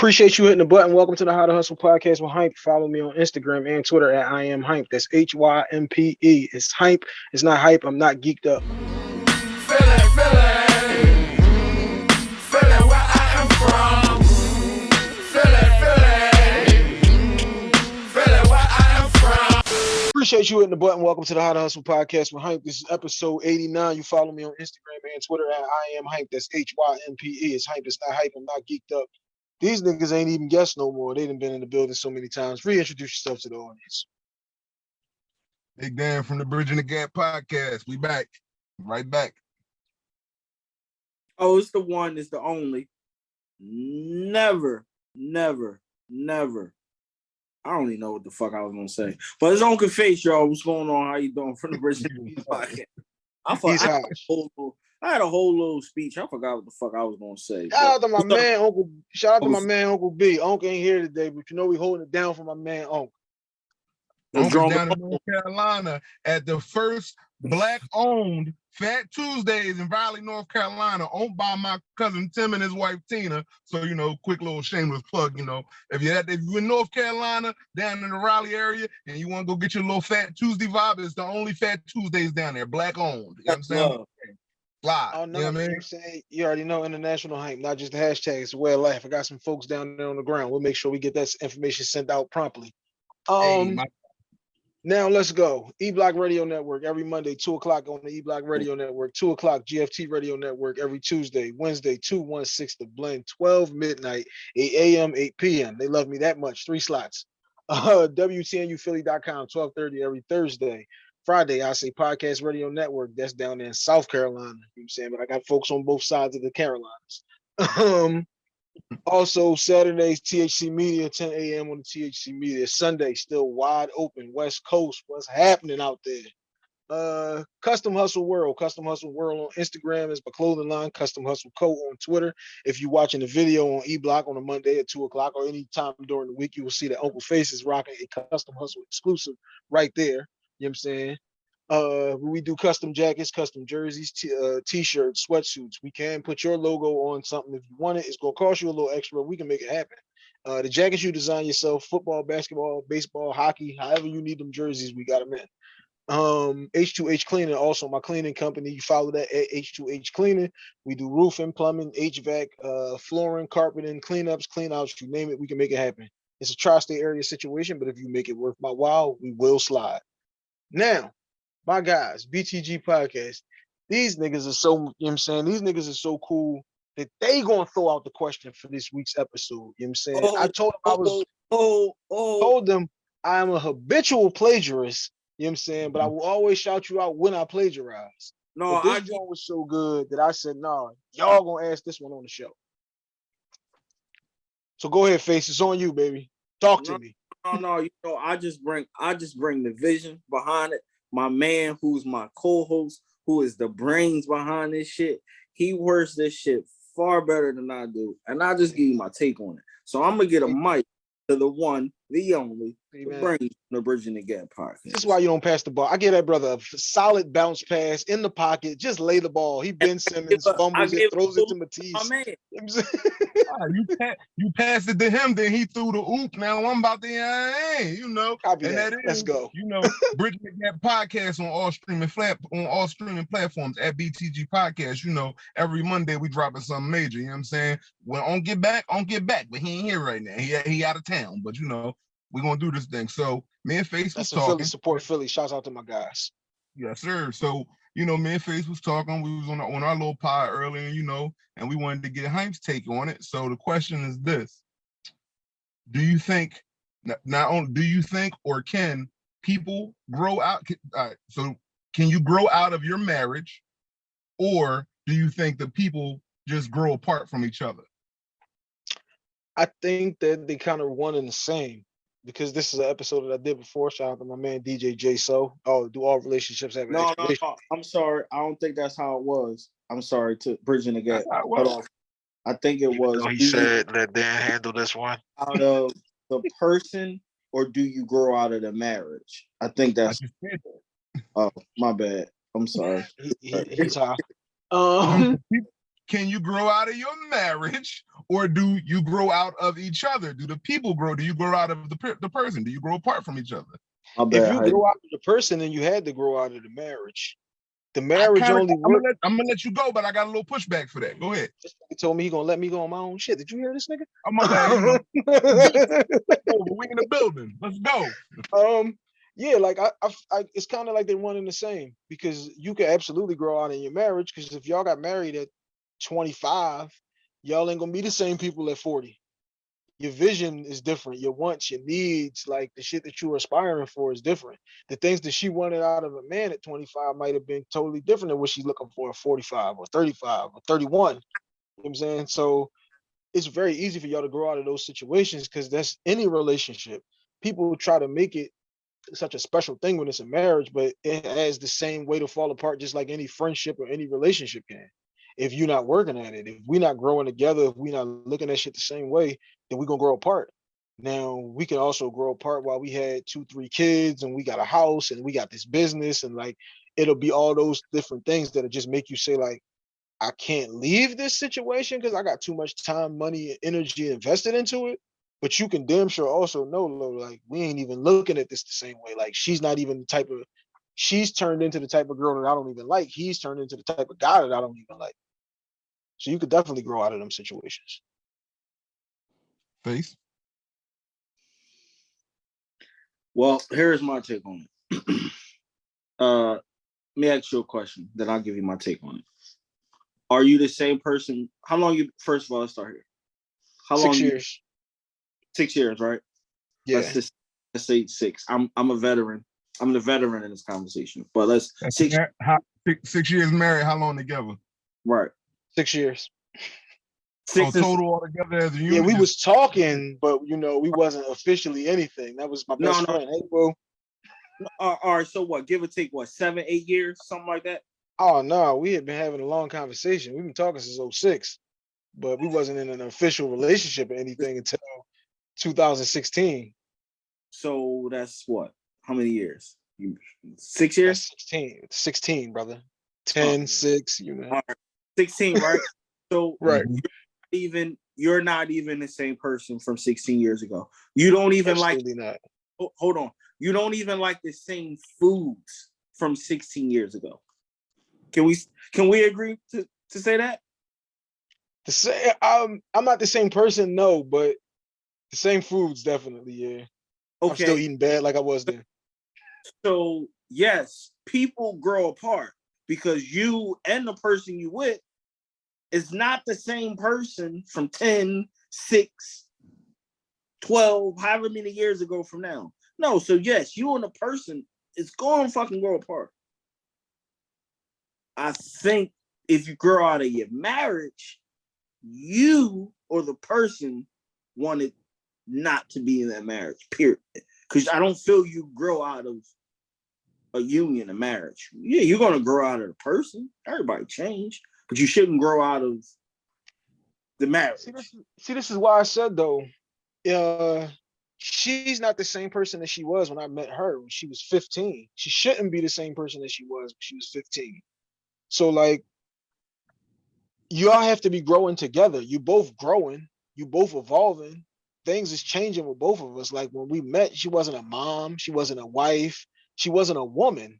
Appreciate you hitting the button. Welcome to the How to Hustle podcast with Hympe. Follow me on Instagram and Twitter at I am Hympe. That's H Y M P E. It's Hympe. It's not hype. I'm not geeked up. Appreciate you hitting the button. Welcome to the How to Hustle podcast with Hympe. This is episode 89. You follow me on Instagram and Twitter at I am Hympe. That's H Y M P E. It's Hympe. It's not hype. I'm not geeked up. These niggas ain't even guessed no more. They done been in the building so many times. Reintroduce yourself to the audience. Big Dan from the Bridging the Gap podcast. We back. Right back. Oh, it's the one, it's the only. Never, never, never. I don't even know what the fuck I was gonna say. But it's Uncle Face, y'all. What's going on? How you doing from the Bridging the Gap podcast? I, thought, He's I, hot. had a whole, I had a whole little speech. I forgot what the fuck I was gonna say. Shout out to my What's up? man, Uncle. Shout out to my man, Uncle B. Uncle ain't here today, but you know we holding it down for my man, Uncle. The down in North Carolina at the first black-owned Fat Tuesdays in Raleigh, North Carolina, owned by my cousin Tim and his wife Tina. So you know, quick little shameless plug. You know, if you're at, if you're in North Carolina, down in the Raleigh area, and you want to go get your little Fat Tuesday vibe, it's the only Fat Tuesdays down there, black-owned. You know what I'm saying? Live. Oh you know what I you, mean? Saying you already know international hype, not just the hashtag. It's a way of life. I got some folks down there on the ground. We'll make sure we get that information sent out promptly. Um, Hey, my- now let's go. E Block Radio Network every Monday, two o'clock on the E Block Radio Network, two o'clock GFT Radio Network every Tuesday, Wednesday, two one six the blend, twelve midnight, eight a.m., eight p.m. They love me that much. Three slots. Uh, WTNUphilly.com, twelve thirty every Thursday. Friday, I say Podcast Radio Network. That's down in South Carolina. You know what I'm saying? But I got folks on both sides of the Carolinas. Um, also, Saturdays, THC Media, 10 a.m. on the THC Media. Sunday, still wide open. West Coast, what's happening out there? Uh, Custom Hustle World, Custom Hustle World on Instagram is my clothing line. Custom Hustle Co on Twitter. If you're watching the video on E Block on a Monday at two o'clock or any time during the week, you will see that Uncle Face is rocking a Custom Hustle exclusive right there. You know what I'm saying? Uh, we do custom jackets, custom jerseys, uh, t-shirts, sweatsuits. We can put your logo on something if you want it. It's gonna cost you a little extra. We can make it happen. Uh, the jackets you design yourself, football, basketball, baseball, hockey, however you need them jerseys, we got them in. Um, H2H Cleaning, also my cleaning company. You follow that at H2H Cleaning. We do roofing, plumbing, HVAC, uh, flooring, carpeting, cleanups, cleanouts, you name it, we can make it happen. It's a tri-state area situation, but if you make it worth my while, we will slide. Now, my guys, BTG podcast. These niggas are so, you know what I'm saying? These niggas are so cool that they gonna throw out the question for this week's episode. You know what I'm saying? I Oh, told them I was Oh, oh, oh. told them I am a habitual plagiarist. You know what I'm saying? But I mm-hmm. will always shout you out when I plagiarize. no, but this I joint was so good that I said, nah, y'all gonna ask this one on the show. So go ahead, face. It's on you, baby. Talk to No. me. No, no, you know, I just bring I just bring the vision behind it. My man, who's my co-host, who is the brains behind this shit, he works this shit far better than I do, and I just give you my take on it. So I'm gonna get a mic to the one, the only, Hey, the man. brains, the Bridging the Gap podcast. This is why you don't pass the ball. I give that brother a f- solid bounce pass in the pocket. Just lay the ball. He Ben Simmons I fumbles it, throws it to my Matisse. man. You I'm saying? Ah, you, pa- you passed it to him, then he threw the oop. Now I'm about to, hey, you know. Copy And that. that Let's go. You know, Bridging the Gap podcast on all streaming flat on all streaming platforms at BTG Podcast. You know, every Monday we dropping something major. You know what I'm saying? When on get back, on get back, but he ain't here right now. He he out of town. But you know, we're gonna do this thing. So me and Face was That's Philly talking. support Philly. Shouts out to my guys. Yes, sir. So, you know, me and Face was talking. We was on our, on our little pod earlier, you know, and we wanted to get Hympe's take on it. So the question is this: Do you think not only do you think or can people grow out? Uh, so can you grow out of your marriage, or do you think the people just grow apart from each other? I think that they kind of one and the same because this is an episode that I did before. Shout out to my man DJ J So. Oh, do all relationships have an No, no, expiration? no. I'm sorry. I don't think that's how it was. I'm sorry to Bridging the Gap. That's how it Hold on. I think it was So he said, let Dan handle this one. out of the person or do you grow out of the marriage? I think that's just said that. oh my bad. I'm sorry. He, he, he's. Um, can you grow out of your marriage or do you grow out of each other? Do the people grow? Do you grow out of the, per- the person? Do you grow apart from each other? If you grow out of the person, then you had to grow out of the marriage. The I marriage kinda- only I'm, gonna let, I'm gonna let you go, but I got a little pushback for that. Go ahead. He told me he gonna let me go on my own shit. Did you hear this nigga? I'm gonna over. We in the building. Let's go. um, yeah, like I, I, I it's kind of like they're one and the same because you can absolutely grow out in your marriage. Because if y'all got married at 25, y'all ain't gonna be the same people at 40. Your vision is different. Your wants, your needs, like the shit that you were aspiring for is different. The things that she wanted out of a man at 25 might have been totally different than what she's looking for at 45 or 35 or 31. You know what I'm saying? So it's very easy for y'all to grow out of those situations because that's any relationship. People try to make it such a special thing when it's a marriage, but it has the same way to fall apart, just like any friendship or any relationship can. If you're not working at it, if we're not growing together, if we're not looking at shit the same way, then we're gonna grow apart. Now we can also grow apart while we had two, three kids and we got a house and we got this business and like it'll be all those different things that'll just make you say like, I can't leave this situation because I got too much time, money, and energy invested into it. But you can damn sure also know, like we ain't even looking at this the same way. Like she's not even the type of she's turned into the type of girl that I don't even like. He's turned into the type of guy that I don't even like. So you could definitely grow out of them situations. Face? Well, here's my take on it. uh, let me ask you a question, then I'll give you my take on it. Are you the same person? How long you? First of all, let's start here. How long? Six you- years. six years, right? Yeah. Let's just let's say six. I'm I'm a veteran. I'm the veteran in this conversation. But let's six how- six, six years married. How long together? right. Six years. Six oh, is- total altogether as a unit. Yeah, we was talking, but you know, we wasn't officially anything. That was my best no. friend. Hey, bro. uh, all right, so what? Give or take what, seven, eight years, something like that? Oh no, we had been having a long conversation. We've been talking since 06, but we wasn't in an official relationship or anything until 2016. So that's what? How many years? You, six That's years? 16, 16, brother. 10, yeah. 6, you know. All right. 16, right? so Right. Even you're not even the same person from 16 years ago. You don't even like not. hold on. You don't even like the same foods from 16 years ago. Can we can we agree to, to say that? The same, I'm, um, I'm not the same person, no, but the same foods, definitely, yeah. I'm still eating bad like I was then. So yes, people grow apart because you and the person you with is not the same person from 10, 6, 12, however many years ago from now. No, so yes, you and the person is going to fucking grow apart. I think if you grow out of your marriage, you or the person wanted not to be in that marriage, period. Because I don't feel you grow out of a union, a marriage. Yeah, you're gonna grow out of the person. Everybody change, but you shouldn't grow out of the marriage. See, this, is- see, this is why I said though, uh, she's not the same person that she was when I met her when she was 15. She shouldn't be the same person that she was when she was 15. So like, you all have to be growing together. You both growing, you both evolving. Things is changing with both of us. Like when we met, she wasn't a mom, she wasn't a wife, she wasn't a woman.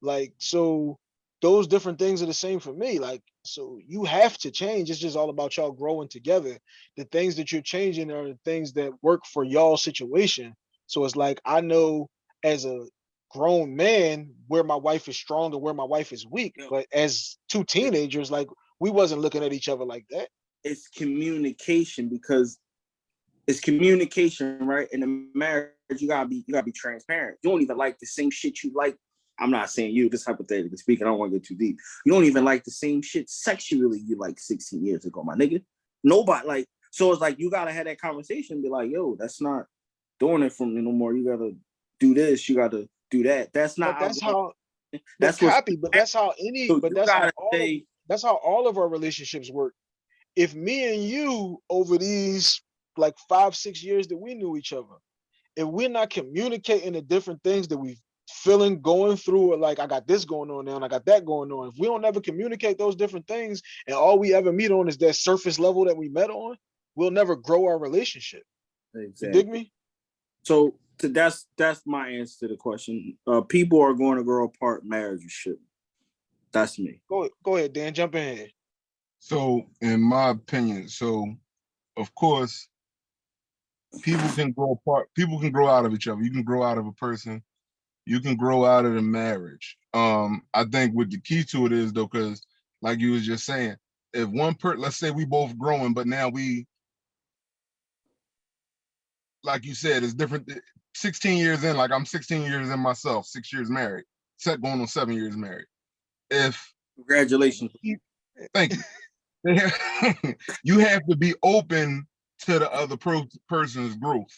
Like so, those different things are the same for me. Like so, you have to change. It's just all about y'all growing together the things that you're changing are the things that work for y'all situation. So it's like I know as a grown man where my wife is strong and where my wife is weak. Yeah. But as two teenagers, like we wasn't looking at each other like that. It's communication because it's communication, right? In a marriage, you gotta be you gotta be transparent. You don't even like the same shit you like. I'm not saying you, just hypothetically speaking. I don't want to get too deep. You don't even like the same shit sexually you like 16 years ago, my nigga. Nobody like so it's like you gotta have that conversation and be like, yo, that's not doing it for me no more. You gotta do this, you gotta do that. That's But not that's how that's copy, but that's how any so but that's how all of, say that's how all of our relationships work. If me and you over these like five, six years that we knew each other, if we're not communicating the different things that we've feeling going through it like I got this going on now and I got that going on. If we don't ever communicate those different things and all we ever meet on is that surface level that we met on, we'll never grow our relationship. You dig me? So to, that's that's my answer to the question. Uh, people are going to grow apart. Marriages shouldn't. That's me. Go go ahead, Dan. Jump in here. So, in my opinion, so of course, people can grow apart. People can grow out of each other. You can grow out of a person. You can grow out of the marriage. Um, I think what the key to it is though, because like you was just saying, if one per, let's say we both growing, but now we, like you said, it's different. 16 years in, like I'm 16 years in myself, six years married, set going on seven years married. If Congratulations. Thank you. You have to be open to the other pro- person's growth.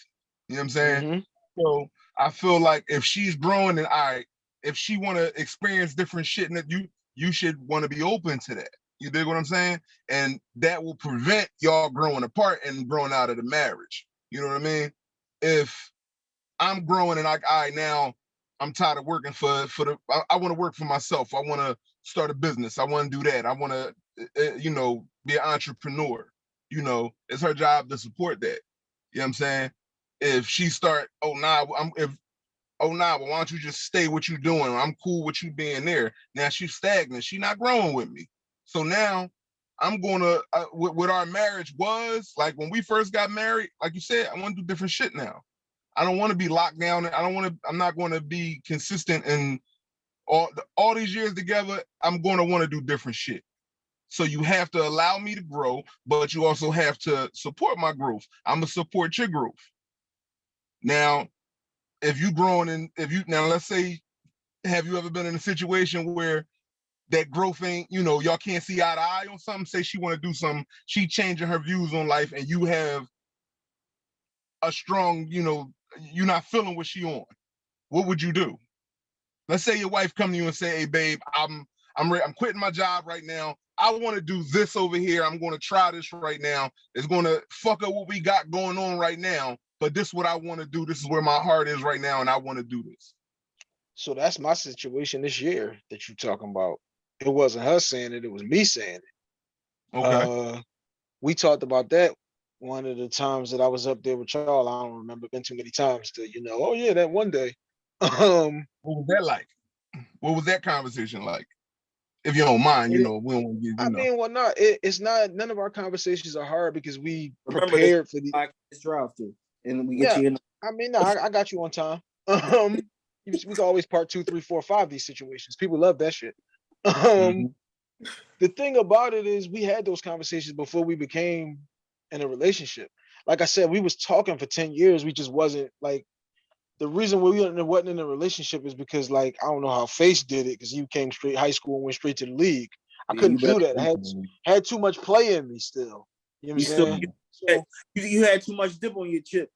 You know what I'm saying? Mhm. So I feel like if she's growing and I, if she want to experience different shit, and that you you should want to be open to that. You dig what I'm saying? And that will prevent y'all growing apart and growing out of the marriage. You know what I mean? If I'm growing and like, I now I'm tired of working for for the. I, I want to work for myself. I want to start a business. I want to do that. I want to, uh, you know, be an entrepreneur. You know, it's her job to support that. You know what I'm saying? If she start, oh nah, I'm if oh nah, well, why don't you just stay what you doing? I'm cool with you being there. Now she's stagnant. She not growing with me. So now I'm gonna uh, what, what our marriage was like when we first got married. Like you said, I want to do different shit now. I don't want to be locked down. I don't want to. I'm not going to be consistent in all all these years together. I'm going to want to do different shit. So you have to allow me to grow, but you also have to support my growth. I'm gonna support your growth. Now, if you growing in, if you now let's say, have you ever been in a situation where that growth ain't, you know, y'all can't see eye to eye on something? Say she want to do something, she changing her views on life, and you have a strong, you know, you're not feeling what she on. What would you do? Let's say your wife come to you and say, "Hey, babe, I'm I'm I'm quitting my job right now. I want to do this over here. I'm going to try this right now. It's going to fuck up what we got going on right now. But this is what I want to do. This is where my heart is right now, and I want to do this. So that's my situation this year that you're talking about. It wasn't her saying it, it was me saying it. Okay. Uh, we talked about that one of the times that I was up there with y'all. I don't remember been too many times to, you know, oh yeah, that one day. Um, what was that like? What was that conversation like? If you don't mind, you It- know, we don't want to get, you I know. mean, well, not it, it's not none of our conversations are hard because we Remember prepared for the Podcast drive through, and we get Yeah. you in. I mean, no, I, I got you on time. Um, we can always part two, three, four, five these situations. People love that shit. Um, Mhm. the thing about it is we had those conversations before we became in a relationship. Like I said, we was talking for 10 years. We just wasn't like the reason we wasn't wasn't in a relationship is because like I don't know how Face did it because he came straight high school and went straight to the league. I Yeah, couldn't you do that. I had had too much play in me still. You know what I'm You still- saying? So You, you had too much dip on your chip.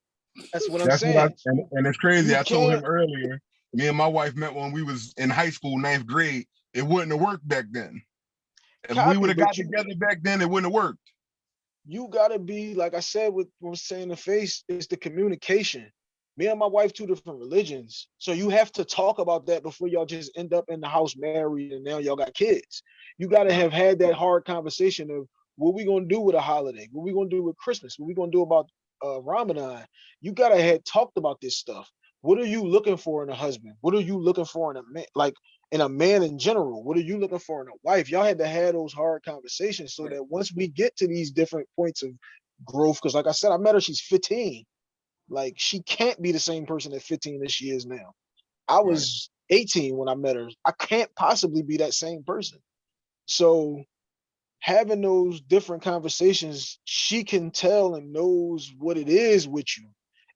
that's what I'm That's saying. what I, and, and it's crazy. You I told him earlier. Me and my wife met when we was in high school, ninth grade. It wouldn't have worked back then. If we would have but got you- together back then, it wouldn't have worked. you gotta be like I said with what I was saying the face is the communication. Me and my wife two different religions, so you have to talk about that before y'all just end up in the house married and now y'all got kids. You gotta have had that hard conversation of what we gonna do with a holiday, what we gonna do with Christmas, what we gonna do about uh, Ramadan. You gotta have talked about this stuff. What are you looking for in a husband? What are you looking for in a man? Like in a man in general, what are you looking for in a wife? Y'all had to have those hard conversations so that once we get to these different points of growth, because like I said, I met her, she's 15. Like she can't be the same person at 15 as she is now. I Right. was 18 when I met her. I can't possibly be that same person. So having those different conversations, she can tell and knows what it is with you.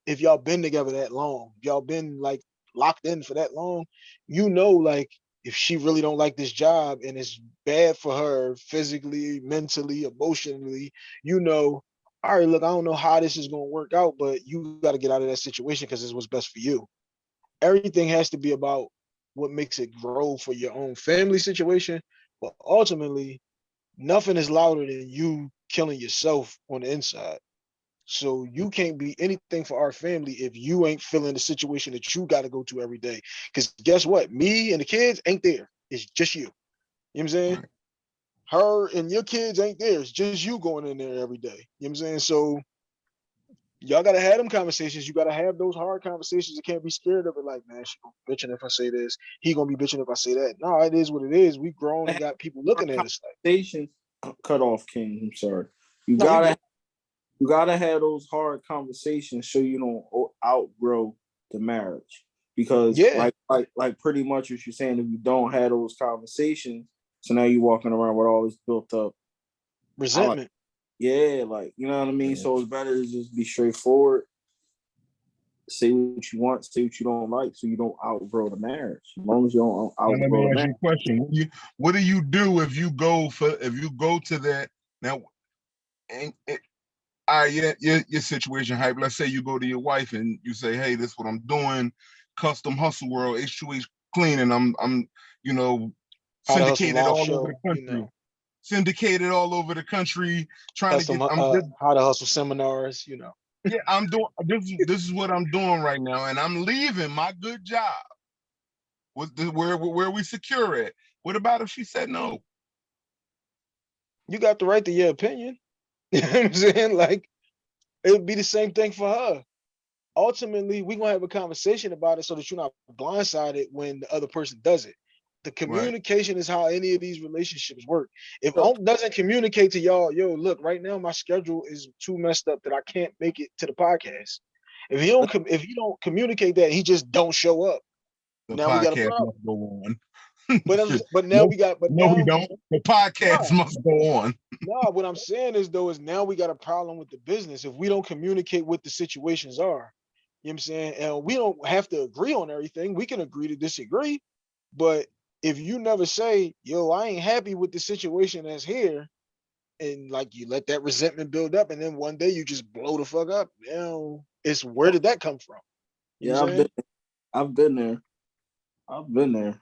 If y'all been together that long, y'all been like locked in for that long, you know, like if she really don't like this job and it's bad for her physically, mentally, emotionally, you know, all right, look, I don't know how this is going to work out, but you got to get out of that situation because it's what's best for you. Everything has to be about what makes it grow for your own family situation, but ultimately, nothing is louder than you killing yourself on the inside. So you can't be anything for our family if you ain't feeling the situation that you got to go to every day. Because guess what? Me and the kids ain't there. It's just you. You know what I'm saying? Right. Her and your kids ain't there. It's just you going in there every day. You know what I'm saying? So y'all gotta have them conversations. You gotta have those hard conversations. You can't be scared of it. Like, man, she gonna be bitching if I say this. He gonna be bitching if I say that. No, it is what it is. We grown and got people looking at us like. Conversations uh, cut off, King. I'm sorry. You No, gotta good. you gotta have those hard conversations so you don't outgrow the marriage. Because Yeah. like like like pretty much what you're saying, if you don't have those conversations, so now you're walking around with all this built up Resentment. Yeah, like you know what I mean. Yeah. So it's better to just be straightforward. Say what you want, say what you don't like, so you don't outgrow the marriage. As long as you don't Now, let outgrow me the ask you marriage. a question. What do you, what do you do if you go for, if you go to that, now, and, it, all right, yeah, your, your situation hype, let's say you go to your wife and you say, hey, this is what I'm doing, custom hustle world, H2H cleaning, I'm, I'm, you know, How to hustle syndicated all show, over the you country, know. syndicated all over the country, trying to get, I'm uh, just how to hustle seminars, you know. yeah, I'm doing this. is- This is what I'm doing right now, and I'm leaving my good job. With the where where we secure it. What about if she said no? You got the right to your opinion. You know what I'm saying? Like it would be the same thing for her. Ultimately, we're gonna have a conversation about it so that you're not blindsided when the other person does it. The communication is how any of these relationships work. If So- Unc doesn't communicate to y'all, yo, look, right now my schedule is too messed up that I can't make it to the podcast. If he don't, if he don't communicate that, he just don't show up. The Now we got a problem. must go on. But but now No, we got, but no, now we don't. The podcast must go on. No, what I'm saying is though is now we got a problem with the business if we don't communicate what the situations are. You know what I'm saying? And we don't have to agree on everything. We can agree to disagree. But if you never say, yo, I ain't happy with the situation that's here, and like you let that resentment build up, and then one day you just blow the fuck up. Now it's where did that come from? You Yeah, I've been, I've been there. I've been there.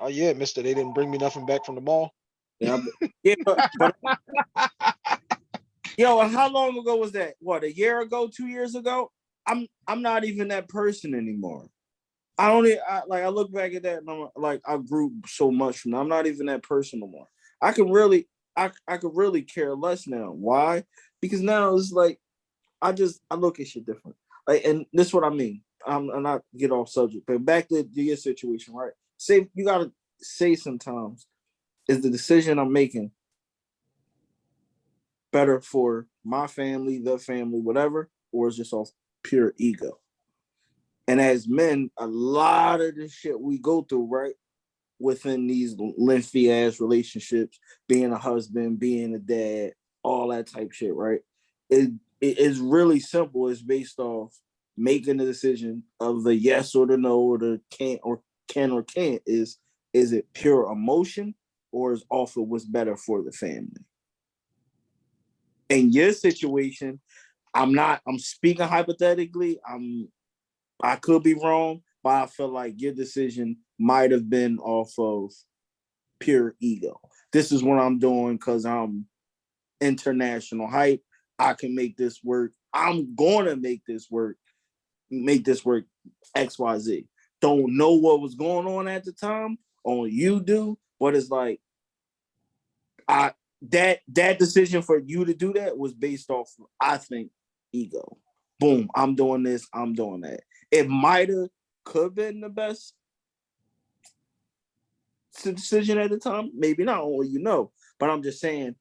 Oh yeah, mister, they didn't bring me nothing back from the mall. Yeah, been, yeah, but, but yo, how long ago was that? What a year ago, two years ago? I'm I'm not even that person anymore. I e- I, like. I look back at that and I'm like, I grew so much from. I'm not even that person no more. I can really, I I could really care less now. Why? Because now it's like, I just I look at shit different. Like, and this is what I mean. I'm, I'm not get off subject, but back to your situation, right? Say you gotta say sometimes, is the decision I'm making better for my family, the family, whatever, or is just off pure ego? And as men, a lot of the shit we go through, right, within these lengthy ass relationships, being a husband, being a dad, all that type shit, right? It it is really simple. It's based off making the decision of the yes or the no or the can't or can or can't. Is is it pure emotion or is off of what's better for the family? in your situation, I'm not, I'm speaking hypothetically. I'm I could be wrong, but I feel like your decision might have been off of pure ego. This is what I'm doing because I'm international hype. I can make this work. I'm gonna make this work, make this work XYZ. Don't know what was going on at the time, only you do, but it's like I that that decision for you to do that was based off I think ego. Boom, I'm doing this, I'm doing that. It might have could been the best decision at the time, maybe not, only you know. But I'm just saying,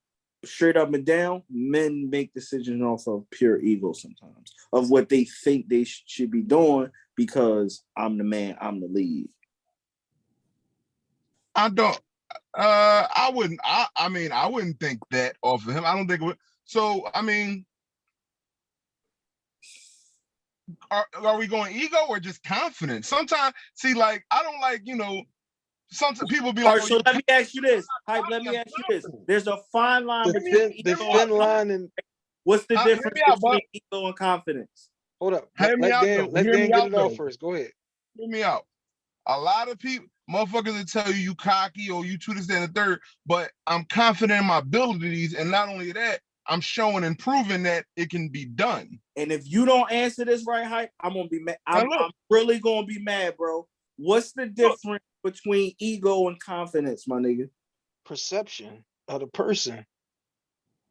straight up and down, men make decisions off of pure ego sometimes of what they think they sh- should be doing because I'm the man, I'm the lead. I don't. Uh, I wouldn't. I. I mean, I wouldn't think that off of him. I don't think it would. So, I mean, are are we going ego or just confidence? Sometimes, see, like I don't like you know. Sometimes people be like, right, oh, so let me ask you this. Hympe, let me ask you this. There's a fine line The between thin, the ego and thin line and What's the Uh, difference me out, between ego and confidence? hold up. Hear Let, me let out, Dan, though. let Hear Dan me get out, it off first. Go ahead. hear me out. A lot of people, motherfuckers will tell you you cocky or you two this, that, and the third, but I'm confident in my abilities. And not only that, I'm showing and proving that it can be done. And if you don't answer this right, hype, I'm gonna be mad. I'm. I'm really gonna be mad, bro. What's the difference between ego and confidence, my nigga? Perception of the person.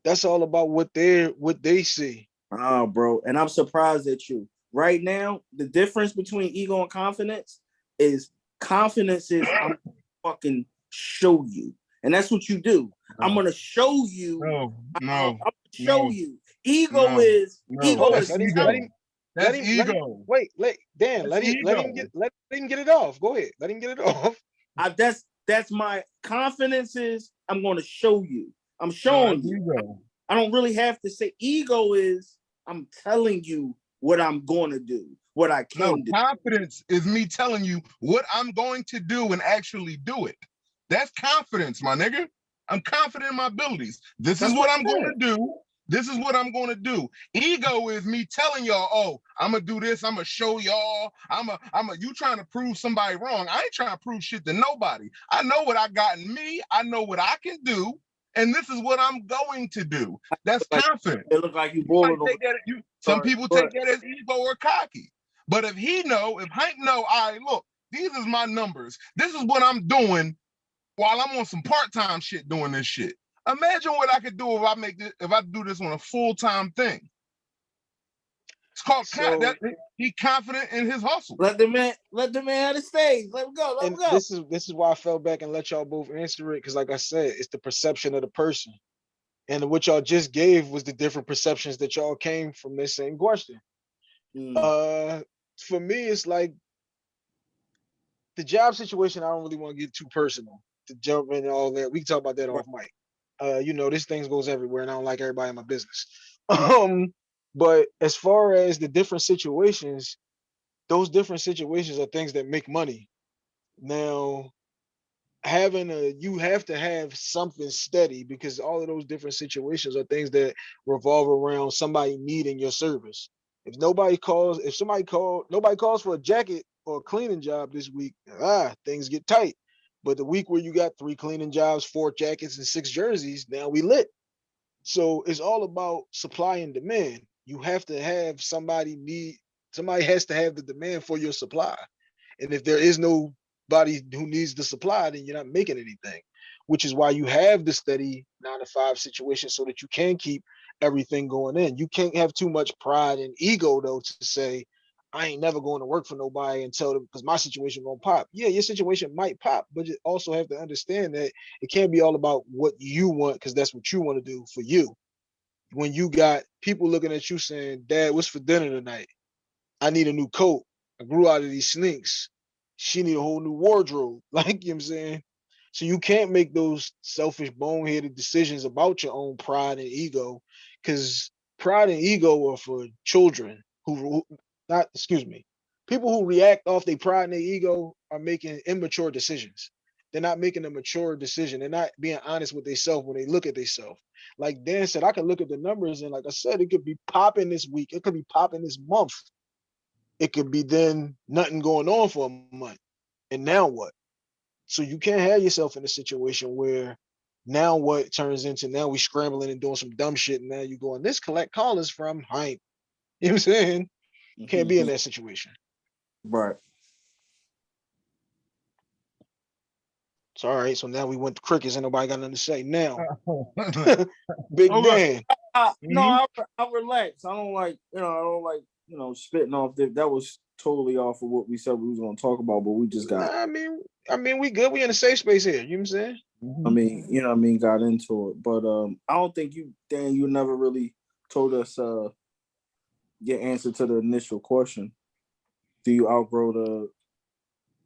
That's all about what they're what they see. Oh, bro. And I'm surprised at you. Right now, the difference between ego and confidence is confidence is I'm fucking show you. And that's what you do. I'm gonna show you. No, I'm no, gonna show no, you. Ego no, is no. ego That's is Let him, ego. let him, that's him- let him- wait, let Dan, let That's him, let him get, let him get it off. Go ahead, let him get it off. I, that's that's my confidence is I'm gonna show you. I'm showing that's you. ego. I don't really have to say ego is I'm telling you what I'm gonna do, what I No, can do. confidence is me telling you what I'm going to do and actually do it. That's confidence, my nigga. I'm confident in my abilities. This That's is what what I'm I'm going to do. This is what I'm going to do. Ego is me telling y'all, oh, I'm gonna do this. I'm gonna show y'all. I'm a, I'm a. You trying to prove somebody wrong? I ain't trying to prove shit to nobody. I know what I got in me. I know what I can do, and this is what I'm going to do. That's Like- confidence. It look like you boiling take that- you- some Sorry, people take that as ego or cocky. But if he know, if Hank know, all right, look, these is my numbers. This is what I'm doing while I'm on some part-time shit doing this shit. Imagine what I could do if I make this, if I do this on a full-time thing. It's called So- that, he confident in his hustle. Let the man, let the man have the stage. Let him go. Let him go. this is this is why I fell back and let y'all both answer it because, like I said, it's the perception of the person. And what y'all just gave was the different perceptions that y'all came from this same question. Mm. Uh, for me, it's like the job situation. I don't really want to get too personal to jump in and all that. We can talk about that off mic. Uh, you know, this thing goes everywhere, and I don't like everybody in my business. Um, but as far as the different situations, those different situations are things that make money. Now, having a you have to have something steady because all of those different situations are things that revolve around somebody needing your service. If nobody calls, if somebody call, nobody calls for a jacket or a cleaning job this week, ah, things get tight. But the week where you got three cleaning jobs, four jackets, and six jerseys, now we lit. So it's all about supply and demand. You have to have somebody need somebody has to have the demand for your supply. And if there is nobody who needs the supply, then you're not making anything, which is why you have the steady nine to five situation so that you can keep everything going in. You can't have too much pride and ego though to say, I ain't never going to work for nobody until because my situation gonna pop. Yeah, your situation might pop, but you also have to understand that it can't be all about what you want because that's what you want to do for you. When you got people looking at you saying, Dad, what's for dinner tonight? I need a new coat. I grew out of these sneaks. She need a whole new wardrobe. Like you know I'm saying? So you can't make those selfish, boneheaded decisions about your own pride and ego, because pride and ego are for children who not excuse me, people who react off their pride and their ego are making immature decisions. They're not making a mature decision. They're not being honest with themselves when they look at themselves. Like Dan said, I can look at the numbers and like I said, it could be popping this week. It could be popping this month. It could be then nothing going on for a month. And now what? So you can't have yourself in a situation where now what turns into now we scrambling and doing some dumb shit and now you going, this collect callers from hype. You know what I'm saying? You can't be in that situation. right. It's all right. So now we went to crickets and nobody got nothing to say. Now. Big Hold on. Dan. I, no, Mhm. I, I relax. I don't like, you know, I don't like, you know, spitting off. The, that was totally off of what we said we was gonna talk about, but we just got. Nah, I mean, I mean, we good. We in a safe space here. You know what I'm saying? I mean, you know, what I mean, got into it, but um, I don't think you, Dan, you never really told us uh your answer to the initial question. Do you outgrow the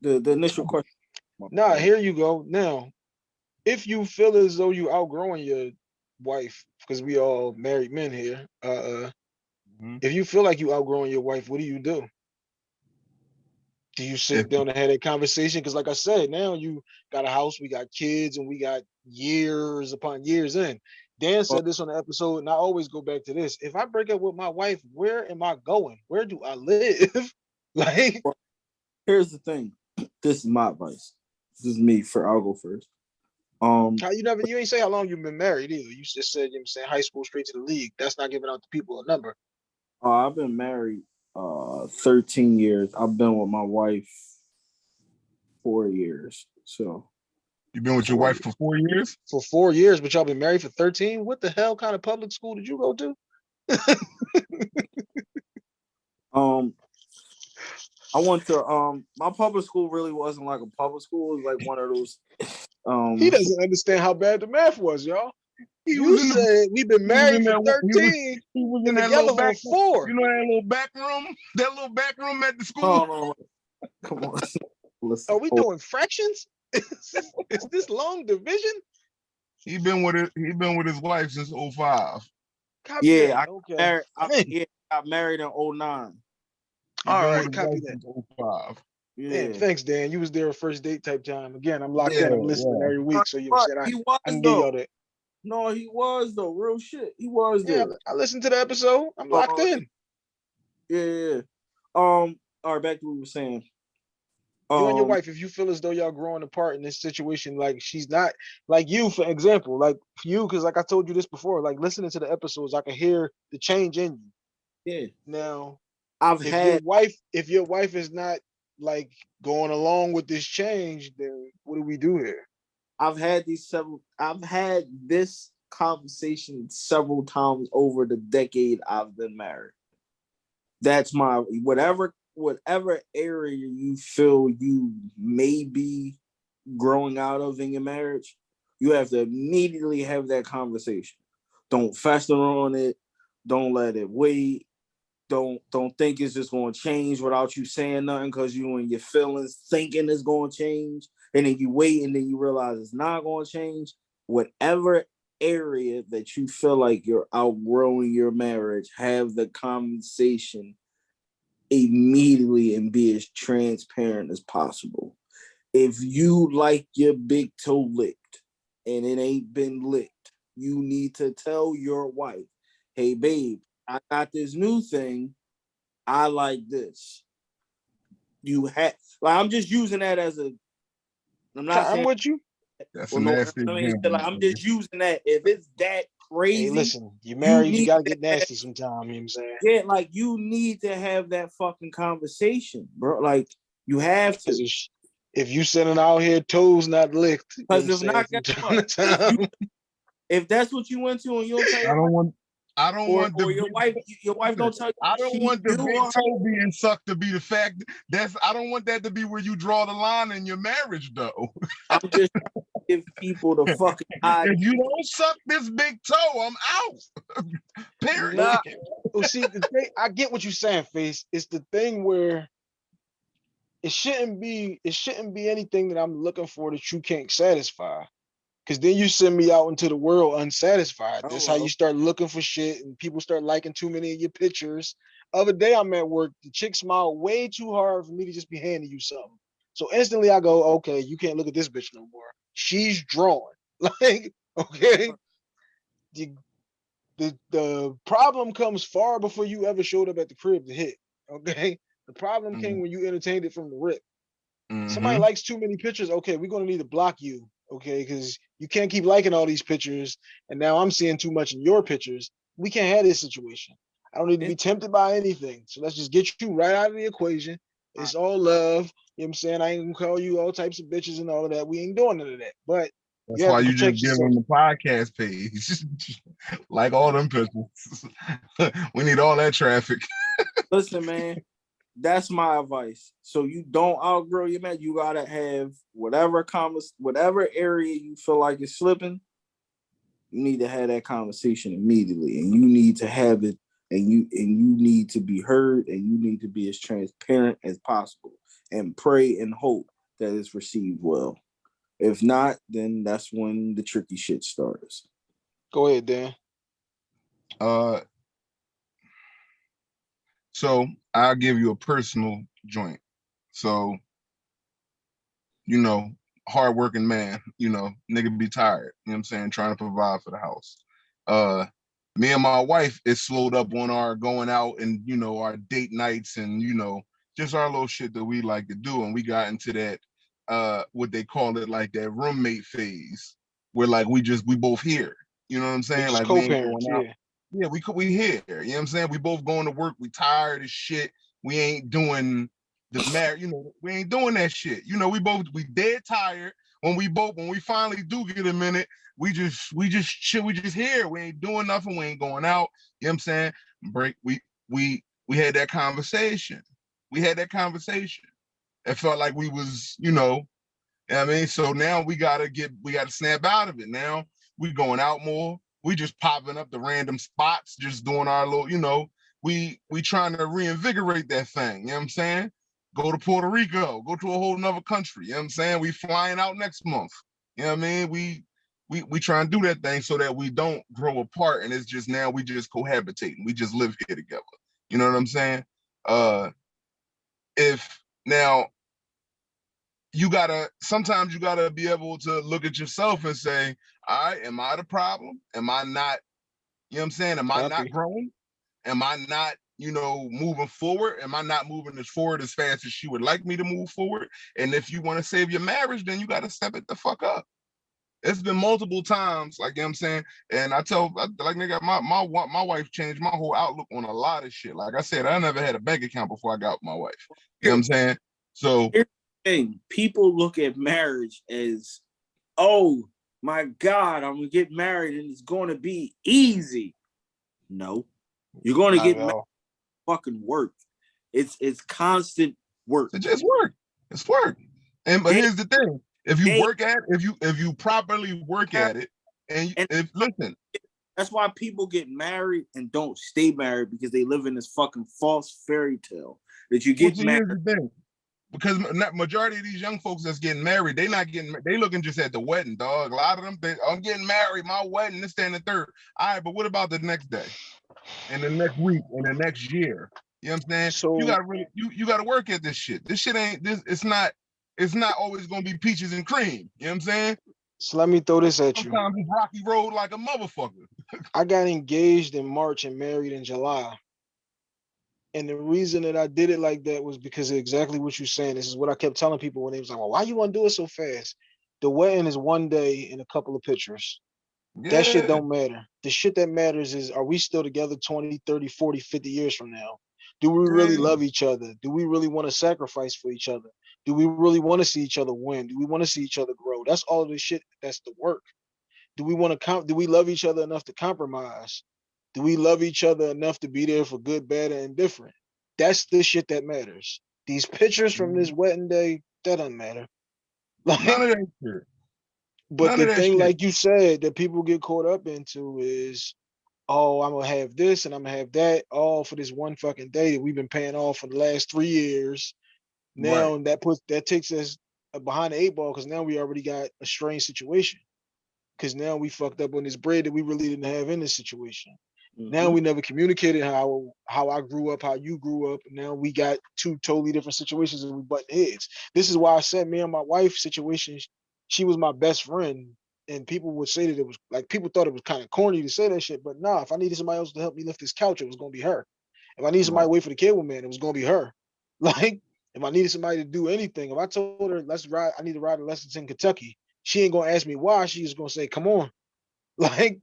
the the initial question? Nah, here you go. Now, if you feel as though you outgrowing your wife, because we all married men here, uh, uh Mhm. if you feel like you outgrowing your wife, what do you do? Do you sit down and have that conversation? Because, like I said, now you got a house, we got kids, and we got years upon years in. Dan said this on the episode, and I always go back to this. If I break up with my wife, where am I going? Where do I live? like, Here's the thing. This is my advice. This is me for I'll go first. Um, How you never you ain't say how long you've been married either. You just said you know what I'm saying high school straight to the league. That's not giving out the people a number. uh, I've been married uh 13 years. I've been with my wife four years. So You've been with your wife for four years? For four years, but y'all been married for 13. What the hell kind of public school did you go to? um I went to um my public school really wasn't like a public school, it was like one of those um He doesn't understand how bad the math was, y'all. He You was in the, said we've been married for that- he was- 13 he was in and that little back four. You know that little back room? That little back room at the school? no, no, no. come on. Listen. Are we hold- doing fractions? Is this long division? He been with it. He been with his wife since 05. Copy Yeah, that. I okay. married, I, Dang. yeah, I got married in 09. He All been right, with his copy that. since 05. Yeah. Man, thanks, Dan. You was there a first date type time. Again, I'm locked in. I'm listening yeah. every week, so you know what I'm he was I, I can give though. y'all that. No, he was though. Real shit. He was Yeah, there. I listened to the episode. I'm locked Uh, in. Yeah, yeah. yeah. Um. All right, back to what we were saying. You and your Um, wife, if you feel as though y'all growing apart in this situation, like she's not like you, for example, like you, because like I told you this before, like listening to the episodes, I can hear the change in you. Yeah, Now, I've if your had. wife, if your wife is not like going along with this change, then what do we do here? I've had these several. I've had this conversation several times over the decade I've been married. That's my whatever whatever area you feel you may be growing out of in your marriage, you have to immediately have that conversation. Don't fester on it. Don't let it wait. Don't don't think it's just going to change without you saying nothing because you and your feelings thinking it's going to change and then you wait and then you realize it's not going to change whatever area that you feel like you're outgrowing your marriage have the conversation immediately and be as transparent as possible if you like your big toe licked and it ain't been licked you need to tell your wife hey babe i got this new thing i like this you have like i'm just using that as a i'm not I'm saying with you. That's well, no, nasty I mean, like, I'm just using that. If it's that crazy, Hey, listen, you married, you, need gotta get nasty sometime. You know what I'm saying? yeah, like you need to have that fucking conversation, bro. Like you have to. If, you sitting out here toes not licked, you know what 'Cause I'm if not, saying, guess from time what? If you- that's what you went to and you don't I don't want. I don't or, want the or your big- wife, your wife don't tell you. I don't want the big toe being sucked to be the fact. That's I don't want that to be where you draw the line in your marriage, though. I'm just give people the fucking if you don't suck this big toe, I'm out. Period. Nah. well, see, the thing, I get what you're saying, face. It's the thing where it shouldn't be. It shouldn't be anything that I'm looking for that you can't satisfy. Cause then you send me out into the world unsatisfied. That's how you start looking for shit, and people start liking too many of your pictures. Other day I'm at work, the chick smiled way too hard for me to just be handing you something. So instantly I go, okay, you can't look at this bitch no more. She's drawing. Like, okay. The, the the problem comes far before you ever showed up at the crib to hit. Okay. The problem came when you entertained it from the rip. Somebody Mhm. likes too many pictures. Okay, we're gonna need to block you. Okay, because you can't keep liking all these pictures, and now I'm seeing too much in your pictures. We can't have this situation. I don't need to be tempted by anything. So let's just get you right out of the equation. It's all love. You know what I'm saying? I ain't gonna call you all types of bitches and all of that. We ain't doing none of that. But That's you why you just give yourself. them the podcast page, like all them pictures. we need all that traffic. Listen, man, that's my advice. So you don't outgrow your man. You gotta have whatever convers, whatever area you feel like is slipping. You need to have that conversation immediately, and you need to have it, and you and you need to be heard, and you need to be as transparent as possible, and pray and hope that it's received well. If not, then that's when the tricky shit starts. Go ahead, Dan. Uh, so I'll give you a personal joint. So, you know, hardworking man, you know, nigga be tired, you know what I'm saying, trying to provide for the house. Uh, me and my wife is slowed up on our going out and, you know, our date nights and, you know, just our little shit that we like to do. And we got into that, uh, what they call it, like that roommate phase. where like we just we both here. You know what I'm saying? just Like co-parents, yeah. Yeah, we could we here. You know what I'm saying? We both going to work. We tired as shit. We ain't doing the marriage. You know, we ain't doing that shit. You know, we both we dead tired. When we both when we finally do get a minute, we just we just shit. We just here. We ain't doing nothing. We ain't going out. You know what I'm saying? Break. We we we had that conversation. We had that conversation. It felt like we was, you know, you know what I mean, so now we gotta get, we gotta snap out of it. Now we going out more. We just popping up the random spots, just doing our little, you know, we we trying to reinvigorate that thing. You know what I'm saying? Go to Puerto Rico, go to a whole nother country. You know what I'm saying? We flying out next month. You know what I mean? We we we try and do that thing so that we don't grow apart and it's just now we just cohabitating. We just live here together. You know what I'm saying? Uh if now you gotta sometimes you gotta be able to look at yourself and say, all right, am I the problem? Am I not, you know what I'm saying? Am I not growing? Am I not, you know, moving forward? Am I not moving as forward as fast as she would like me to move forward? And if you want to save your marriage, then you gotta step it the fuck up. It's been multiple times, like you know what I'm saying, and I tell like nigga, my my my wife changed my whole outlook on a lot of shit. Like I said, I never had a bank account before I got my wife. You know what I'm saying? So thing. People look at marriage as, oh my God, I'm gonna get married and it's gonna be easy. No, you're gonna Not get married, fucking work. It's it's constant work. It's just work. It's work. And but here's the thing: if you work at, if you if you properly work at it, and you, And- if listen, That's why people get married and don't stay married because they live in this fucking false fairy tale that you get married. Because not majority of these young folks that's getting married, they not getting, they looking just at the wedding, dog. A lot of them, I'm getting married, my wedding, this, that, and the third. All right, but what about the next day, and the next week, and the next year? You know what I'm saying? So- you gotta really, you you gotta work at this shit. This shit ain't this. It's not. It's not always gonna be peaches and cream. You know what I'm saying? So let me throw this at you. Sometimes rocky road like a motherfucker. I got engaged in March and married in July. And the reason that I did it like that was because of exactly what you're saying. This is what I kept telling people when they was like, well, why you want to do it so fast? The wedding is one day and a couple of pictures. That shit don't matter. The shit that matters is are we still together 20, 30, 40, 50 years from now? Do we really Yeah. love each other? Do we really want to sacrifice for each other? Do we really want to see each other win? Do we want to see each other grow? That's all the shit. That's the work. Do we want to com- do we love each other enough to compromise? Do we love each other enough to be there for good, bad, and indifferent? That's the shit that matters. These pictures from this wedding day, that doesn't matter. Like, None of that shit. but None the thing, shit. like you said, that people get caught up into is, oh, I'm gonna have this and I'm gonna have that, all for this one fucking day that we've been paying off for the last three years. Now that puts that takes us uh, behind the eight ball because now we already got a strange situation. Because now we fucked up on this bread that we really didn't have in this situation. Now Mhm. we never communicated how how I grew up, how you grew up. Now we got two totally different situations and we butt heads. This is why I said me and my wife situation. She was my best friend, and people would say that it was like people thought it was kind of corny to say that shit. But nah, if I needed somebody else to help me lift this couch, it was gonna be her. If I needed somebody to wait for the cable man, it was gonna be her. Like if I needed somebody to do anything, if I told her let's ride, I need to ride to Lexington, Kentucky. She ain't gonna ask me why. She's gonna say, "Come on." Like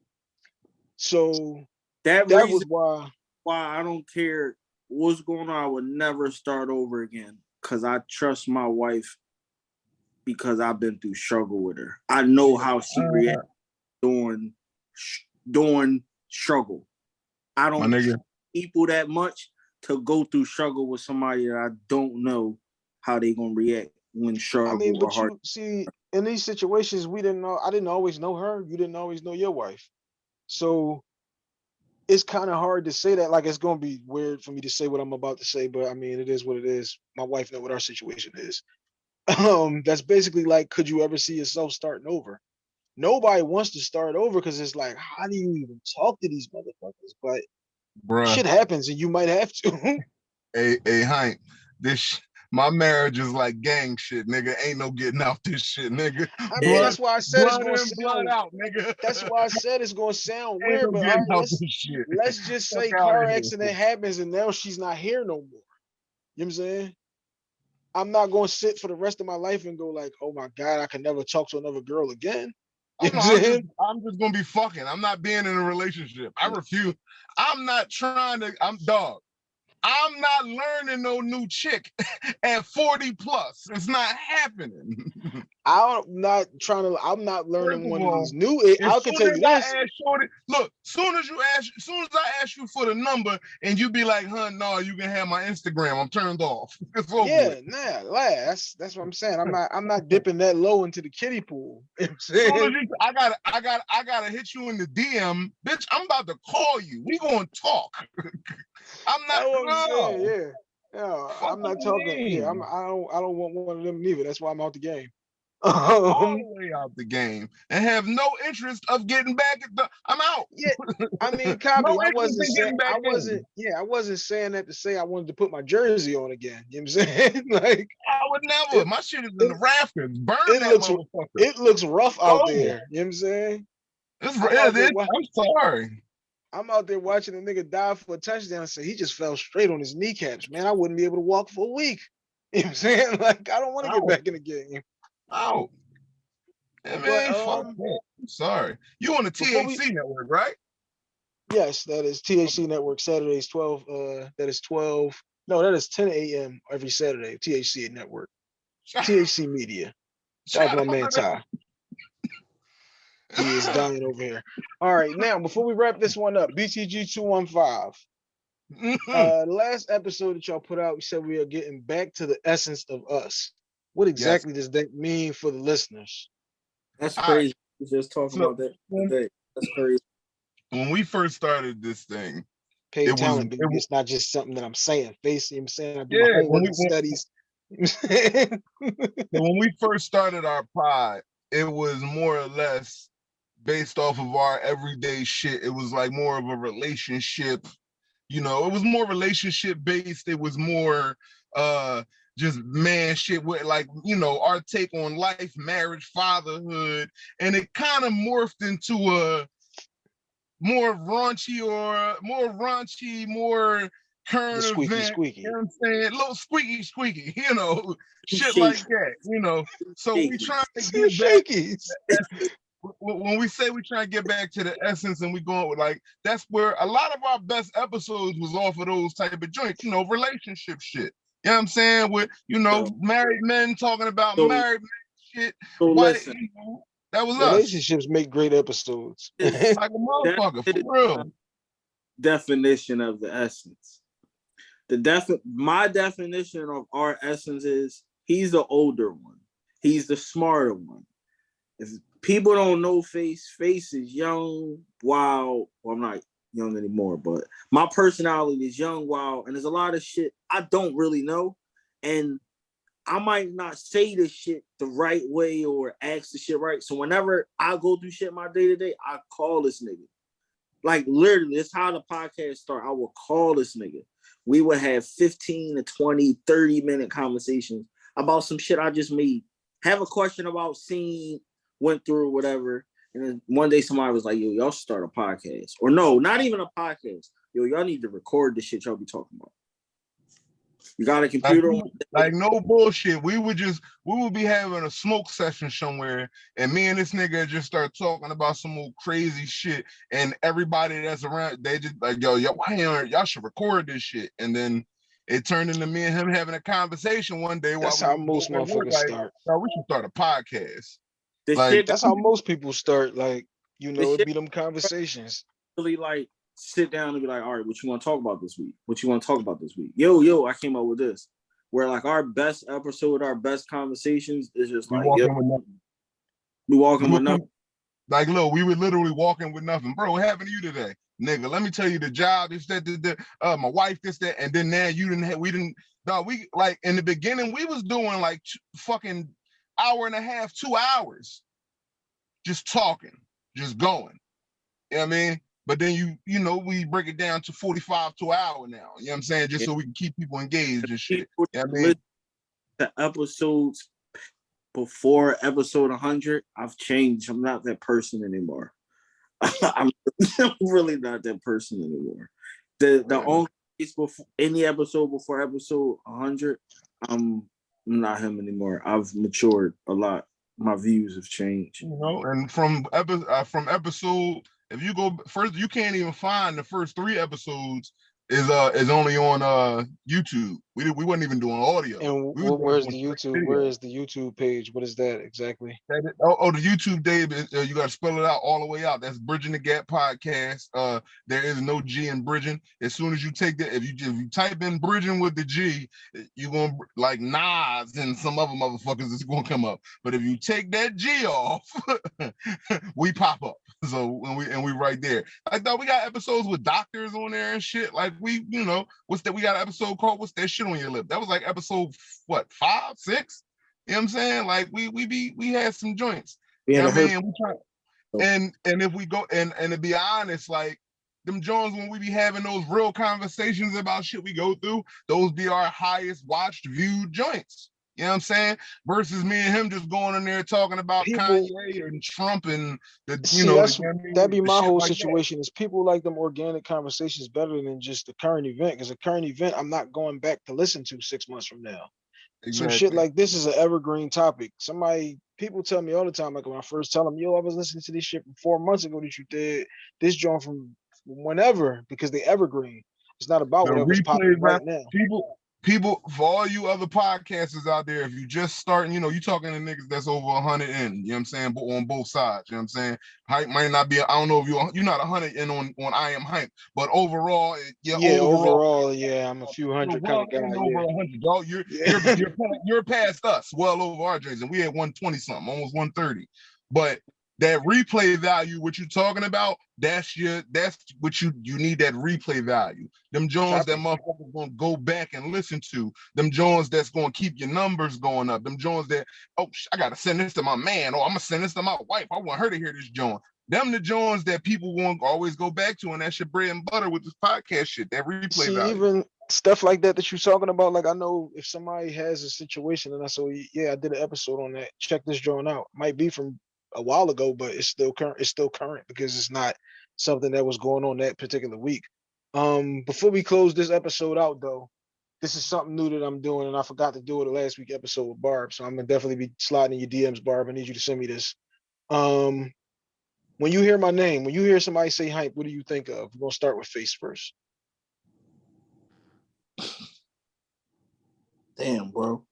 so that, that reason was why why I don't care what's going on. I would never start over again because I trust my wife because I've been through struggle with her. I know how she Uh, reacts during during struggle. I don't people that much to go through struggle with somebody that I don't know how they gonna react when struggle I mean, but you see, in these situations, we didn't know. I didn't always know her. You didn't always know your wife, so it's kind of hard to say that. Like, it's gonna be weird for me to say what I'm about to say, but I mean, it is what it is. My wife know what our situation is. Um, that's basically like, could you ever see yourself starting over? Nobody wants to start over because it's like, how do you even talk to these motherfuckers? But bruh. shit happens, and you might have to. Hey, hey, Hank, this my marriage is like gang shit, nigga. Ain't no getting out this shit, nigga. I mean, Yeah. that's why I said it's gonna in, blood sound. out, nigga. That's why I said it's gonna sound weird, no but right, let's shit. let's just Fuck say outta car here. accident happens and now she's not here no more. You know what I'm saying? I'm not gonna sit for the rest of my life and go like, oh my God, I can never talk to another girl again. I'm, You know not- I'm I'm just, I'm just gonna be fucking. I'm not being in a relationship. I refuse. I'm not trying to. I'm dog. I'm not learning no new chick at 40 plus. It's not happening. I'm not trying to. I'm not learning one of these new. I can tell you as this. Shorty, look, soon as you ask, soon as I ask you for the number and you be like, huh, no, you can have my Instagram. I'm turned off. Yeah, with. nah, nah, that's that's what I'm saying. I'm not I'm not dipping that low into the kiddie pool. You know I'm Soon you, I gotta, I got, I gotta hit you in the DM, bitch. I'm about to call you. We gonna talk. I'm not. what I'm saying. no. Yeah, yeah. Fuck I'm not talking. Yeah, I'm. I don't. I don't want one of them neither. That's why I'm out the game. all Um, the way out the game and have no interest of getting back at the I'm out. yeah, I mean, copy. No I wasn't in saying. I in. wasn't. Yeah, I wasn't saying that to say I wanted to put my jersey on again. You know what I'm saying? like I would never. It- My shit is in the rafters. Burn it that looks- motherfucker. it looks rough out Oh. there. You know what I'm saying? It's, I'm it out there is. wa- I'm sorry. I'm out there watching a nigga die for a touchdown. So he just fell straight on his kneecaps. Man, I wouldn't be able to walk for a week. You know what I'm saying? Like I don't want to get back in the game. Out. But, man, fuck um, that. I'm sorry. You on the before we- THC network, right? Yes, that is THC Network Saturdays 12. Uh, that is 12. No, that is 10 a.m. every Saturday. THC Network, THC Media. Shout out to my man Ty. He is dying over here. All right, now before we wrap this one up, BTG 215. Mhm. Uh, the last episode that y'all put out, we said we are getting back to the essence of us. What exactly does that mean for the listeners? That's crazy. We was just talking So- about that today. That's crazy. when we first started this thing, Paid It was- talent, it It's not just something that I'm saying. Face, you know what I'm saying? I do Yeah, my when we studies. You know what I'm saying? So when we first started our pod, it was more or less based off of our everyday shit. It was like more of a relationship, you know, it was more relationship based. It was more uh just man shit with like, you know, our take on life, marriage, fatherhood, and it kind of morphed into a more raunchy or more raunchy, more current squeaky event, squeaky. you know what I'm saying? little squeaky squeaky, you know, shit like that, you know. So we Shaky. trying to get w- when we say we try to get back to the essence and we going with like that's where a lot of our best episodes was off of those type of joints, you know, relationship shit. You know what I'm saying? With you know, So- married men talking about So- married men shit. So Why, listen, you know, that was us. Relationships make great episodes. It's- Like a motherfucker, is- for real. definition of the essence. The defi- my definition of our essence is he's the older one. He's the smarter one. If people don't know Face, Face is young, wild. Well, I'm not young anymore, but my personality is young, wild, and there's a lot of shit I don't really know. And I might not say the shit the right way or ask the shit right. So whenever I go through shit my day to day, I call this nigga. Like literally, it's how the podcast start. I will call this nigga. We would have 15 to 20, 30 minute conversations about some shit I just made. Have a question about scene, went through whatever. And then one day somebody was like, yo, y'all should start a podcast. Or no, not even a podcast. Yo, y'all need to record the shit y'all be talking about. You got a computer on Like no bullshit. We would just we would be having a smoke session somewhere, and me and this nigga just start talking about some old crazy shit, and everybody that's around, they just like, yo, yo, why ain't y'all should record this shit, and then it turned into me and him having a conversation one day. while That's we how most both at work, motherfuckers like, start. We should start a podcast. The Like, shit That's how most people start. Like, you know, it be them conversations. really like sit down and be like, all right, what you want to talk about this week? What you want to talk about this week? Yo, yo, I came up with this. Where like our best episode, our best conversations is just We like walking with nothing. we walking with nothing. Like, look, we were literally walking with nothing, bro. What happened to you today, nigga? Let me tell you, the job is that, that, that uh, my wife this, that, and then now you didn't have, we didn't. No, we like in the beginning we was doing like fucking hour and a half, two hours, just talking, just going. You know what I mean? But then you, you know, we break it down to 45 to an hour now. You know what I'm saying? Just so we can keep people engaged and shit. You know what I mean? to episodes before episode 100, I've changed. I'm not that person anymore. I'm really not that person anymore. The the only before any episode before episode 100, I'm um, I'm not him anymore. I've matured a lot. my views have changed. you know, and from epi- uh, from episode, if you go first, you can't even find the first three episodes is uh is only on uh YouTube. We we wasn't even doing audio. And We wh- where's the YouTube? video. Where is the YouTube page? What is that exactly? That is- oh, oh, the YouTube Dave, is- uh, you got to spell it out all the way out. That's Bridging the Gap podcast. Uh, there is no G in bridging. As soon as you take that, if you if you type in bridging with the G, you're gonna like Nas and some other motherfuckers is gonna come up. But if you take that G off, we pop up. So and we and we right there. I thought we got episodes with doctors on there and shit. Like we, you know, what's that? We got an episode called "What's That Shit on Your Lip." That was like episode what five, six. You know what I'm saying? Like we we be we had some joints. Yeah, a I herp- mean, we try, and and if we go and and to be honest, like them Jones, when we be having those real conversations about shit we go through, those be our highest watched, viewed joints. You know what I'm saying? Versus me and him just going in there talking about People- Kanye and Trump and the you See, know the- you know what That'd be my whole like situation. Is people like them organic conversations better than just the current event? Because the current event, I'm not going back to listen to six months from now. Some shit like this is an evergreen topic. Somebody, people tell me all the time, like when I first tell them, yo, I was listening to this shit from four months ago that you did this joint from whenever because they evergreen. It's not about The whatever's popping right now. people people for all you other podcasters out there if you just starting you know you talking to niggas that's over 100 in you know what i'm saying but on both sides you know what i'm saying Hympe might not be i don't know if you're you're not 100 in on on i am Hympe but overall yeah, Yeah, overall, overall, yeah, I'm a few hundred kind of guy. over Yeah. 100 dog you're Yeah. you're, you're, you're past us well over our J's, and we had 120 something almost 130 but that replay value what you're talking about that's your that's what you you need that replay value them jones that motherfuckers gonna go back and listen to them jones that's gonna keep your numbers going up them jones that oh i gotta send this to my man or i'm gonna send this to my wife i want her to hear this joint them the jones that people won't always go back to and that's your bread and butter with this podcast shit that replay See, value even stuff like that that you're talking about, like I know if somebody has a situation and I say, yeah, I did an episode on that. Check this joint out. Might be from a while ago, but it's still current. It's still current because it's not something that was going on that particular week. Um, before we close this episode out, though, this is something new that I'm doing, and I forgot to do it the last week episode with Barb. So I'm gonna definitely be sliding in your DMs, Barb. I need you to send me this. Um, when you hear my name, when you hear somebody say Hympe, what do you think of? We're gonna start with face first. Damn, bro.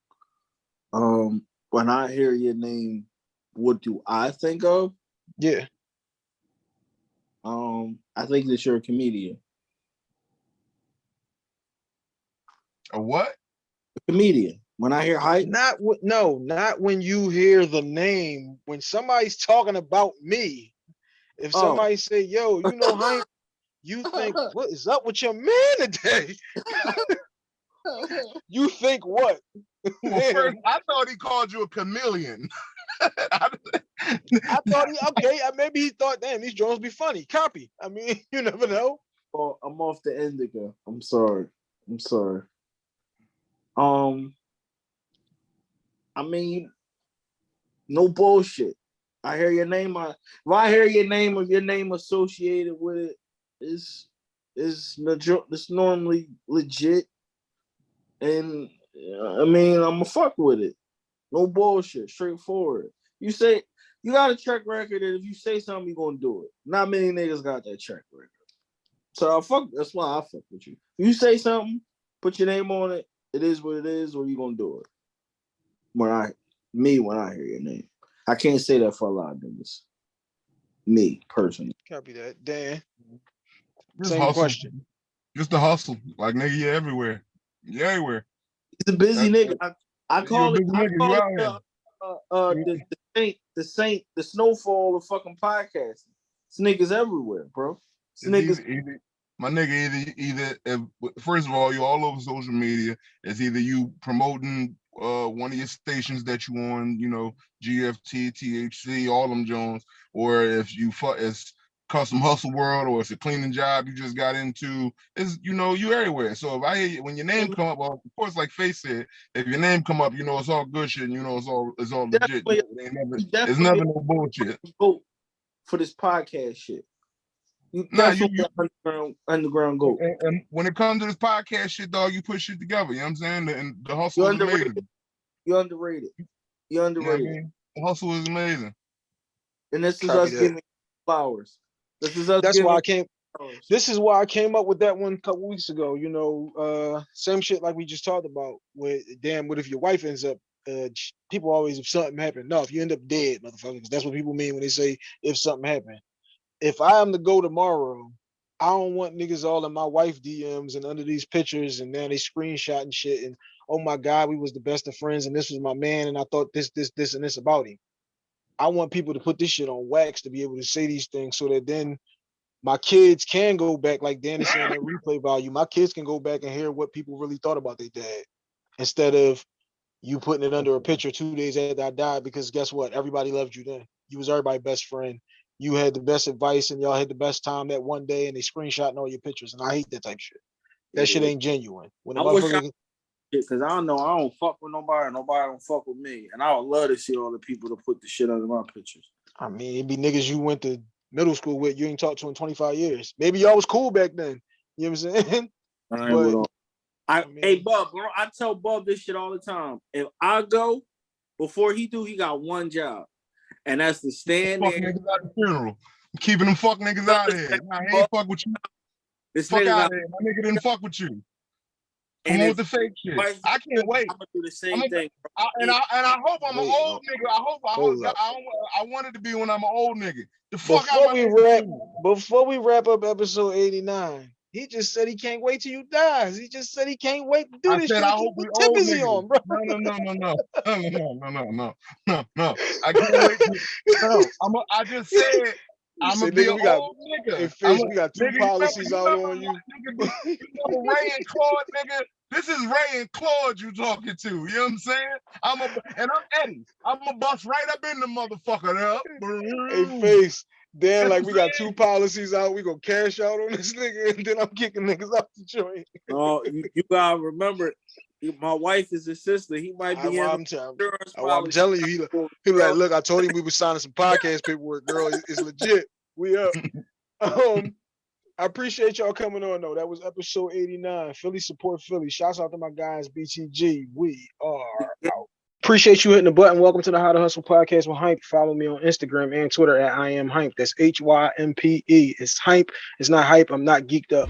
Um, when I hear your name, what do I think of? Yeah. Um, I think that you're a comedian. a what A comedian. When I hear Hympe, Not what no, not when you hear the name. When somebody's talking about me, if Oh. somebody say, yo, you know Hympe, you think what is up with your man today? you think what? well, first, i thought he called you a chameleon I thought he okay, uh, maybe he thought, damn, these drones be funny. Copy. I mean, you never know. oh, I'm off the indica. I'm sorry. I'm sorry. Um, I mean, no bullshit. I hear your name. I, if I hear your name or your name associated with it, is is it's normally legit, and I mean I'm a fuck with it. No bullshit, straightforward. You say you got a track record, and if you say something, you're gonna do it. Not many niggas got that track record. So I fuck. That's why I fuck with you. You say something, put your name on it. It is what it is, or you gonna do it. When I, me, when I hear your name, I can't say that for a lot of niggas. Me personally, Copy that. Dan. Just Same hustle. question. Just the hustle. Like nigga, you everywhere. You everywhere. he's a busy That's- nigga. I, I call it. I call it here. uh, uh, the, the saint, the saint, the snowfall of fucking podcasting. It's niggas everywhere, bro. It's niggas. either, either, my nigga, either either if, first of all, you're all over social media. It's either you promoting uh one of your stations that you on, you know, GFT, THC, all them Jones, or if you fuck, it's custom hustle world or it's a cleaning job you just got into, is you know, you everywhere. So if I hear you, when your name come up, well, of course, like Face said, if your name come up, you know it's all good shit, and you know it's all it's all legit. Definitely- It never, it's definitely never no bullshit. for this podcast shit. You Nah, you- definitely underground, underground goat. And, and when it comes to this podcast shit, dog, you put shit together. You know what I'm saying? The, and the hustle You're is amazing. You're underrated. You're You know I underrated. mean? Hustle is amazing. And this is Copy us that. giving flowers. This is us. That's why I came. flowers. This is why I came up with that one a couple weeks ago. You know, uh, same shit like we just talked about. With damn, what if your wife ends up? Uh, people always if something happened. No, if you end up dead, motherfucker, 'cause that's what people mean when they say if something happened. If I am to go tomorrow, I don't want niggas all in my wife DMs and under these pictures and then they screenshot and shit and oh my god, we was the best of friends and this was my man and I thought this, this, this, and this about him. I want people to put this shit on wax to be able to say these things so that then my kids can go back, like Danny saying that replay value. My kids can go back and hear what people really thought about their dad instead of you putting it under a picture two days after I died. Because guess what? Everybody loved you then. You was everybody's best friend. You had the best advice and y'all had the best time that one day and they screenshotting all your pictures. And I hate that type shit. That shit ain't genuine. When I wish I- motherfucker, Because I don't know, I don't fuck with nobody. Nobody don't fuck with me, and I would love to see all the people to put the shit under my pictures. I mean, it'd be niggas you went to middle school with, you ain't talked to in 25 years. Maybe y'all was cool back then. You know what I'm saying? I But- I, I mean- hey Bub, bro, I tell Bub this shit all the time. If I go before he do, he got one job, and that's to stand Fuck there. niggas at the funeral. Keeping them fuck niggas out of here. Nah, he ain't fuck with you. This Fuck nigga out of here. My nigga didn't fuck with you. Come and on if with the fake shit. wife- I can't wait. I'm gonna do the same I'ma- thing. I, and I and I hope I'm Wait, an old nigga. I hope I hope hold up. I, don't, I wanted to be when I'm an old nigga. The fuck Before my we wrap, before we wrap up episode 89, he just said he can't wait till you die. He just said he can't wait to do I this said shit. I hope keep tip is he on, bro. No, no, no, no, no, no, no, no, no, no, no, no. I can't wait. To, no, I'm. A, I just said You I'm gonna be nigga, an we got old nigga. hey, I'm Face, a- we got two nigga, you remember- policies you out on you. nigga, you remember Ray and Claude, nigga. This is Ray and Claude you talking to. You know what I'm saying? I'm a and I'm Eddie. I'm a bust right up in the motherfucker. Hey, Up. Face. Dan, That's like we got two policies out. We gonna cash out on this nigga, and then I'm kicking niggas out the joint. Oh, no, you, you gotta remember, my wife is his sister. He might I, be in am tell- insurance I'm telling you, he, like- he like, look, I told him we were signing some podcast paperwork, girl. It's legit. We up. Um, I appreciate y'all coming on though. That was episode 89. Philly support Philly. Shouts out to my guys, BTG. We are out. Appreciate you hitting the button. Welcome to the How to Hustle podcast with Hympe. Follow me on Instagram and Twitter at I am Hympe. That's H Y M P E. It's Hympe. It's not hype. I'm not geeked up.